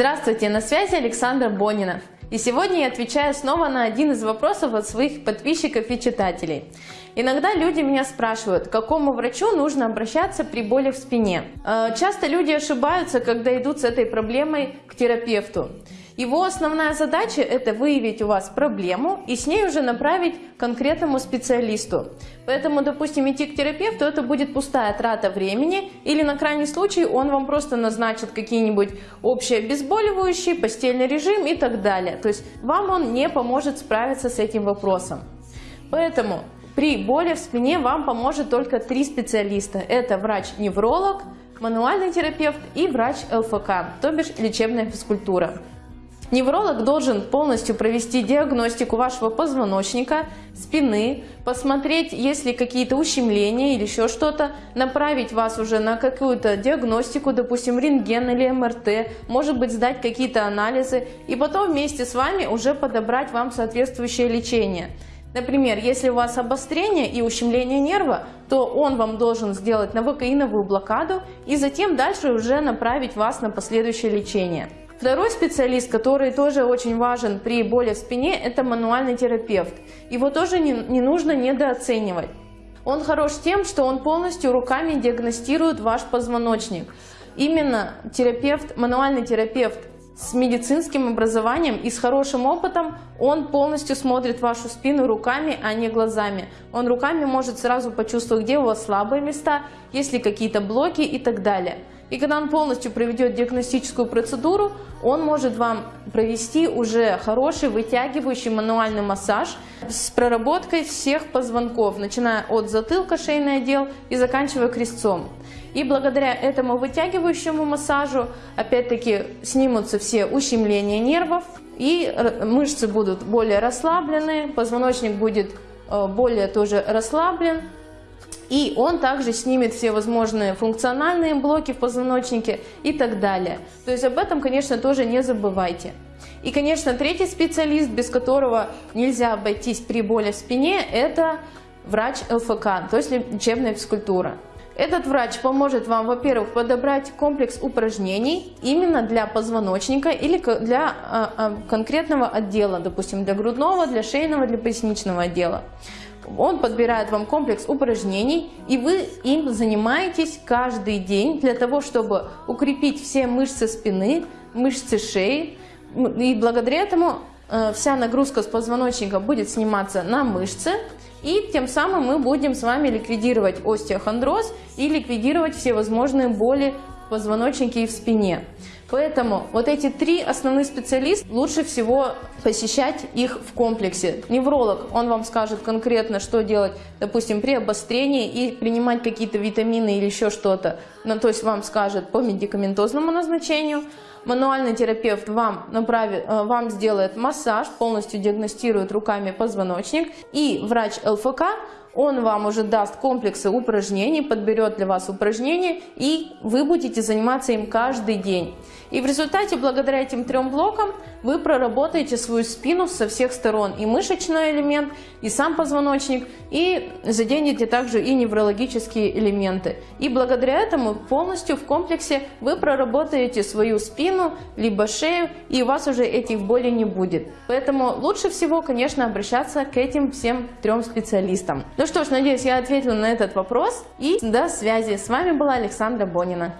Здравствуйте, на связи Александра Бонина. И сегодня я отвечаю снова на один из вопросов от своих подписчиков и читателей. Иногда люди меня спрашивают, к какому врачу нужно обращаться при боли в спине. Э, часто люди ошибаются, когда идут с этой проблемой к терапевту. Его основная задача – это выявить у вас проблему и с ней уже направить конкретному специалисту. Поэтому, допустим, идти к терапевту – это будет пустая трата времени, или на крайний случай он вам просто назначит какие-нибудь общие обезболивающие, постельный режим и так далее. То есть вам он не поможет справиться с этим вопросом. Поэтому при боли в спине вам поможет только три специалиста. Это врач-невролог, мануальный терапевт и врач ЛФК, то бишь лечебная физкультура. Невролог должен полностью провести диагностику вашего позвоночника, спины, посмотреть, есть ли какие-то ущемления или еще что-то, направить вас уже на какую-то диагностику, допустим, рентген или МРТ, может быть, сдать какие-то анализы и потом вместе с вами уже подобрать вам соответствующее лечение. Например, если у вас обострение и ущемление нерва, то он вам должен сделать новокаиновую блокаду и затем дальше уже направить вас на последующее лечение. Второй специалист, который тоже очень важен при боли в спине, это мануальный терапевт. Его тоже не, не нужно недооценивать. Он хорош тем, что он полностью руками диагностирует ваш позвоночник. Именно терапевт, мануальный терапевт с медицинским образованием и с хорошим опытом, он полностью смотрит вашу спину руками, а не глазами. Он руками может сразу почувствовать, где у вас слабые места, есть ли какие-то блоки и так далее. И когда он полностью проведет диагностическую процедуру, он может вам провести уже хороший вытягивающий мануальный массаж с проработкой всех позвонков, начиная от затылка, шейный отдел и заканчивая крестцом. И благодаря этому вытягивающему массажу, опять-таки, снимутся все ущемления нервов, и мышцы будут более расслаблены, позвоночник будет э, более тоже расслаблен, и он также снимет все возможные функциональные блоки в позвоночнике и так далее. То есть об этом, конечно, тоже не забывайте. И, конечно, третий специалист, без которого нельзя обойтись при боли в спине, это врач ЛФК, то есть лечебная физкультура. Этот врач поможет вам, во-первых, подобрать комплекс упражнений именно для позвоночника или для а, а, конкретного отдела, допустим, для грудного, для шейного, для поясничного отдела. Он подбирает вам комплекс упражнений, и вы им занимаетесь каждый день для того, чтобы укрепить все мышцы спины, мышцы шеи. И благодаря этому э, вся нагрузка с позвоночника будет сниматься на мышцы, и тем самым мы будем с вами ликвидировать остеохондроз и ликвидировать все возможные боли в позвоночнике и в спине. Поэтому вот эти три основных специалиста, лучше всего посещать их в комплексе. Невролог, он вам скажет конкретно, что делать, допустим, при обострении и принимать какие-то витамины или еще что-то. Ну, то есть вам скажет по медикаментозному назначению. Мануальный терапевт вам, направит, э, вам сделает массаж, полностью диагностирует руками позвоночник. И врач ЛФК он вам уже даст комплексы упражнений, подберет для вас упражнения, и вы будете заниматься им каждый день. И в результате, благодаря этим трем блокам, вы проработаете свою спину со всех сторон. И мышечный элемент, и сам позвоночник, и заденете также и неврологические элементы. И благодаря этому полностью в комплексе вы проработаете свою спину, либо шею, и у вас уже этих болей не будет. Поэтому лучше всего, конечно, обращаться к этим всем трем специалистам. Ну что ж, надеюсь, я ответила на этот вопрос. И до связи. С вами была Александра Бонина.